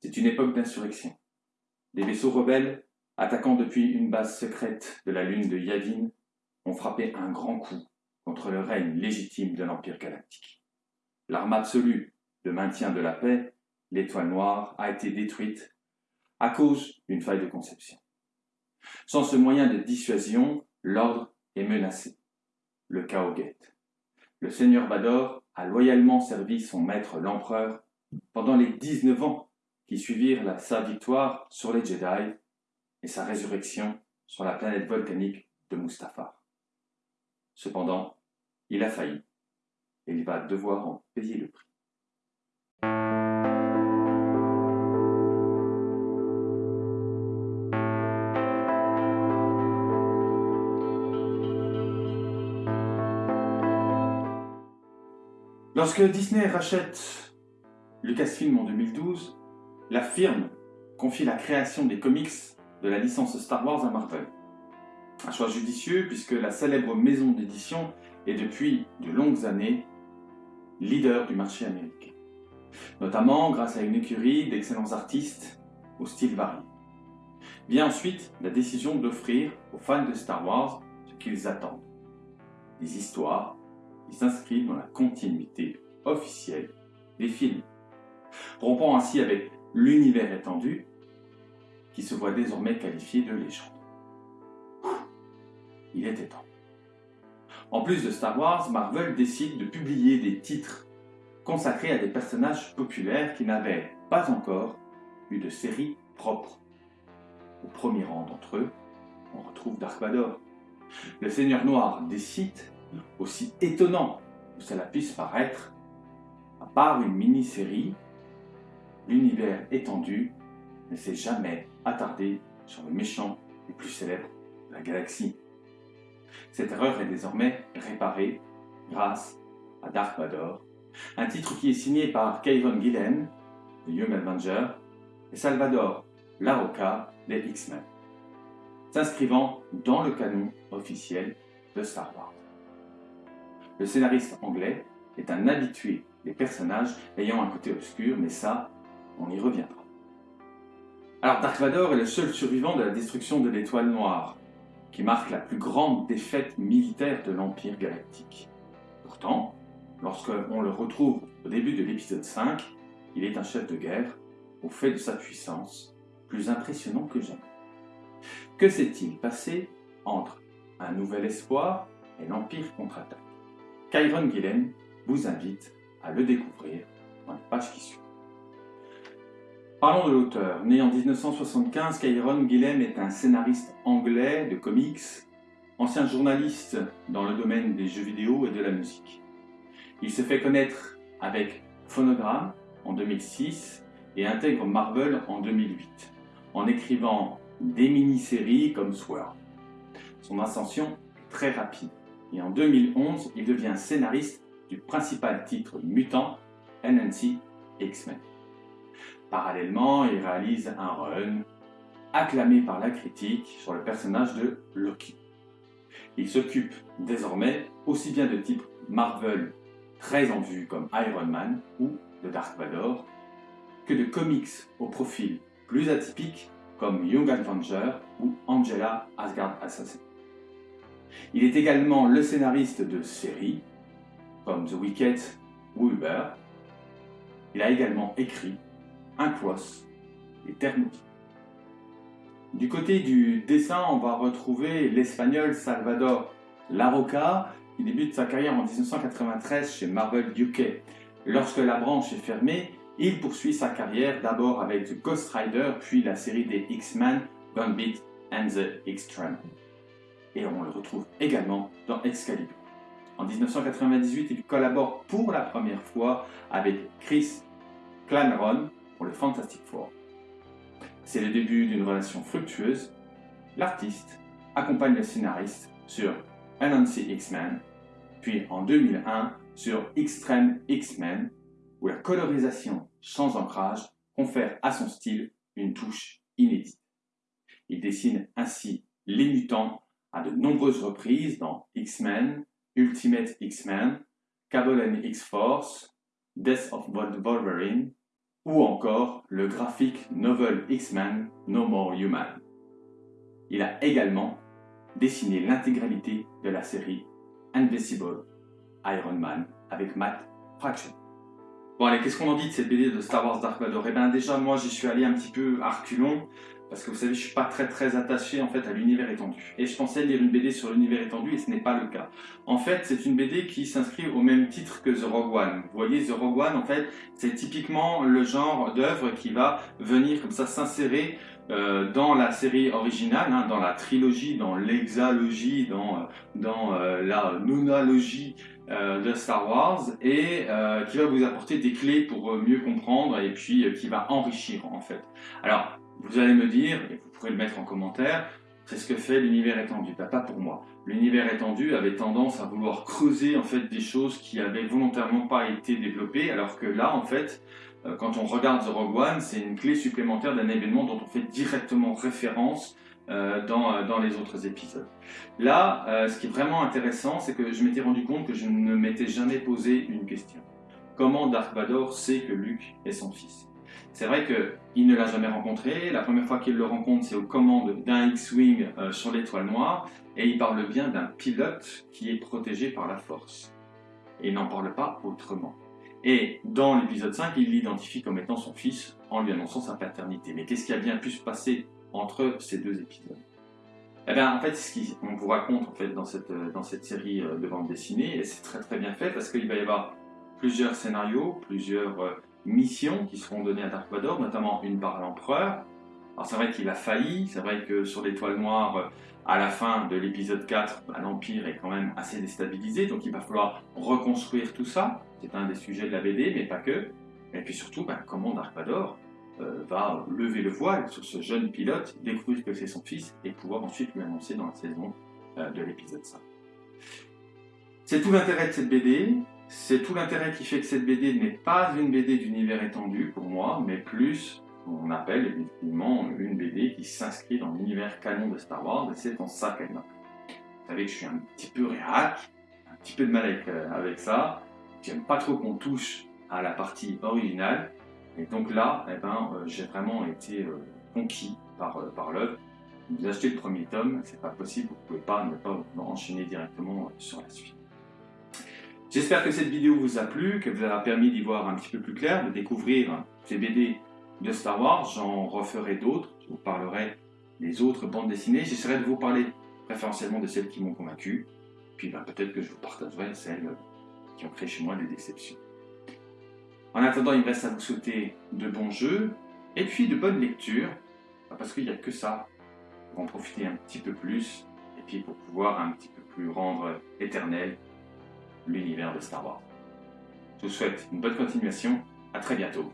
C'est une époque d'insurrection. Des vaisseaux rebelles, attaquant depuis une base secrète de la lune de Yavin, ont frappé un grand coup contre le règne légitime de l'Empire galactique. L'arme absolue de maintien de la paix, l'étoile noire, a été détruite à cause d'une faille de conception. Sans ce moyen de dissuasion, l'ordre est menacé. Le chaos guette. Le seigneur Bador a loyalement servi son maître l'empereur pendant les 19 ans qui suivirent sa victoire sur les Jedi et sa résurrection sur la planète volcanique de Mustafar. Cependant, il a failli et il va devoir en payer le prix. Lorsque Disney rachète Lucasfilm en 2012, la firme confie la création des comics de la licence Star Wars à Marvel. Un choix judicieux puisque la célèbre maison d'édition est depuis de longues années leader du marché américain. Notamment grâce à une écurie d'excellents artistes au style varié. Vient ensuite la décision d'offrir aux fans de Star Wars ce qu'ils attendent. Des histoires qui s'inscrivent dans la continuité officielle des films, rompant ainsi avec l'univers étendu qui se voit désormais qualifié de légende. Il était temps. En plus de Star Wars, Marvel décide de publier des titres consacrés à des personnages populaires qui n'avaient pas encore eu de série propre. Au premier rang d'entre eux, on retrouve Dark Vador. Le Seigneur Noir décide aussi étonnant que cela puisse paraître, à part une mini-série, l'univers étendu ne s'est jamais attardé sur le méchant le plus célèbre de la galaxie. Cette erreur est désormais réparée grâce à Dark Vador, un titre qui est signé par Kevin Gillen, de Young Avenger, et Salvador Larocca, des X-Men, s'inscrivant dans le canon officiel de Star Wars. Le scénariste anglais est un habitué des personnages ayant un côté obscur, mais ça, on y reviendra. Alors Dark Vador est le seul survivant de la destruction de l'étoile noire, qui marque la plus grande défaite militaire de l'Empire galactique. Pourtant, lorsqu'on le retrouve au début de l'épisode 5, il est un chef de guerre, au fait de sa puissance, plus impressionnant que jamais. Que s'est-il passé entre un nouvel espoir et l'Empire contre-attaque? Kyron Gillen vous invite à le découvrir dans la page qui suit. Parlons de l'auteur. Né en 1975, Kyron Gillen est un scénariste anglais de comics, ancien journaliste dans le domaine des jeux vidéo et de la musique. Il se fait connaître avec Phonogram en 2006 et intègre Marvel en 2008, en écrivant des mini-séries comme Sword. Son ascension est très rapide et en 2011, il devient scénariste du principal titre mutant NNC X-Men. Parallèlement, il réalise un run acclamé par la critique sur le personnage de Loki. Il s'occupe désormais aussi bien de types Marvel très en vue comme Iron Man ou de Dark Vador, que de comics au profil plus atypique comme Young Avenger ou Angela Asgard Assassin. Il est également le scénariste de séries comme The Wicked ou Uber. Il a également écrit Inclos et Thermopylae. Du côté du dessin, on va retrouver l'espagnol Salvador Larroca, qui débute sa carrière en 1993 chez Marvel UK. Lorsque la branche est fermée, il poursuit sa carrière d'abord avec The Ghost Rider, puis la série des X-Men, Gambit and the Extreme et on le retrouve également dans Excalibur. En 1998, il collabore pour la première fois avec Chris Clameron pour le Fantastic Four. C'est le début d'une relation fructueuse. L'artiste accompagne le scénariste sur Anansi X-Men, puis en 2001 sur Extreme X-Men, où la colorisation sans ancrage confère à son style une touche inédite. Il dessine ainsi les mutants à de nombreuses reprises dans X-Men, Ultimate X-Men, Cable X-Force, Death of Wolverine ou encore le graphique novel X-Men No More Human. Il a également dessiné l'intégralité de la série Invisible Iron Man avec Matt Fraction. Bon allez, qu'est-ce qu'on en dit de cette BD de Star Wars Dark Vador? Eh bien déjà, moi j'y suis allé un petit peu à reculons, parce que vous savez, je suis pas très très attaché en fait à l'univers étendu. Et je pensais lire une BD sur l'univers étendu et ce n'est pas le cas. En fait, c'est une BD qui s'inscrit au même titre que The Rogue One. Vous voyez, The Rogue One, en fait, c'est typiquement le genre d'œuvre qui va venir comme ça s'insérer euh, dans la série originale, hein, dans la trilogie, dans l'exalogie, dans, euh, dans euh, la nonalogie de Star Wars et qui va vous apporter des clés pour mieux comprendre et puis qui va enrichir en fait. Alors, vous allez me dire, et vous pourrez le mettre en commentaire, c'est ce que fait l'univers étendu. Bah, pas pour moi. L'univers étendu avait tendance à vouloir creuser en fait des choses qui avaient volontairement pas été développées, alors que là, en fait, euh, quand on regarde The Rogue One, c'est une clé supplémentaire d'un événement dont on fait directement référence euh, dans, euh, dans, les autres épisodes. Là, ce qui est vraiment intéressant, c'est que je m'étais rendu compte que je ne m'étais jamais posé une question. Comment Dark Vador sait que Luke est son fils? C'est vrai qu'il ne l'a jamais rencontré. La première fois qu'il le rencontre, c'est aux commandes d'un X-Wing sur l'étoile noire. Et il parle bien d'un pilote qui est protégé par la force. Et il n'en parle pas autrement. Et dans l'épisode 5, il l'identifie comme étant son fils en lui annonçant sa paternité. Mais qu'est-ce qui a bien pu se passer entre ces deux épisodes eh bien, en fait, ce qu'on vous raconte en fait, dans, cette, dans cette série euh, de bande dessinée, et c'est très très bien fait parce qu'il va y avoir plusieurs scénarios, plusieurs euh, missions qui seront données à Dark Vador, notamment une par l'Empereur. Alors c'est vrai qu'il a failli, c'est vrai que sur l'étoile noire, euh, à la fin de l'épisode 4, bah, l'Empire est quand même assez déstabilisé, donc il va falloir reconstruire tout ça. C'est un des sujets de la BD, mais pas que. Et puis surtout, bah, comment Dark Vador euh, va lever le voile sur ce jeune pilote, découvrir que c'est son fils, et pouvoir ensuite lui annoncer dans la saison euh, de l'épisode 5. C'est tout l'intérêt de cette BD, c'est tout l'intérêt qui fait que cette BD n'est pas une BD d'univers étendu pour moi, mais plus on appelle effectivement une BD qui s'inscrit dans l'univers canon de Star Wars, et c'est en ça qu'elle m'a Vous savez que je suis un petit peu réac, un petit peu de mal avec, euh, avec ça, j'aime pas trop qu'on touche à la partie originale, et donc là, eh ben, euh, j'ai vraiment été euh, conquis par, par l'œuvre. Vous achetez le premier tome, c'est pas possible, vous pouvez pas ne pas enchaîner directement sur la suite. J'espère que cette vidéo vous a plu, qu'elle vous a permis d'y voir un petit peu plus clair, de découvrir ces BD de Star Wars, j'en referai d'autres, je vous parlerai des autres bandes dessinées, j'essaierai de vous parler préférentiellement de celles qui m'ont convaincu, puis ben, peut-être que je vous partagerai celles qui ont créé chez moi des déceptions. En attendant, il me reste à vous souhaiter de bons jeux, et puis de bonnes lectures, parce qu'il n'y a que ça. Pour en profiter un petit peu plus, et puis pour pouvoir un petit peu plus rendre éternel l'univers de Star Wars. Je vous souhaite une bonne continuation, à très bientôt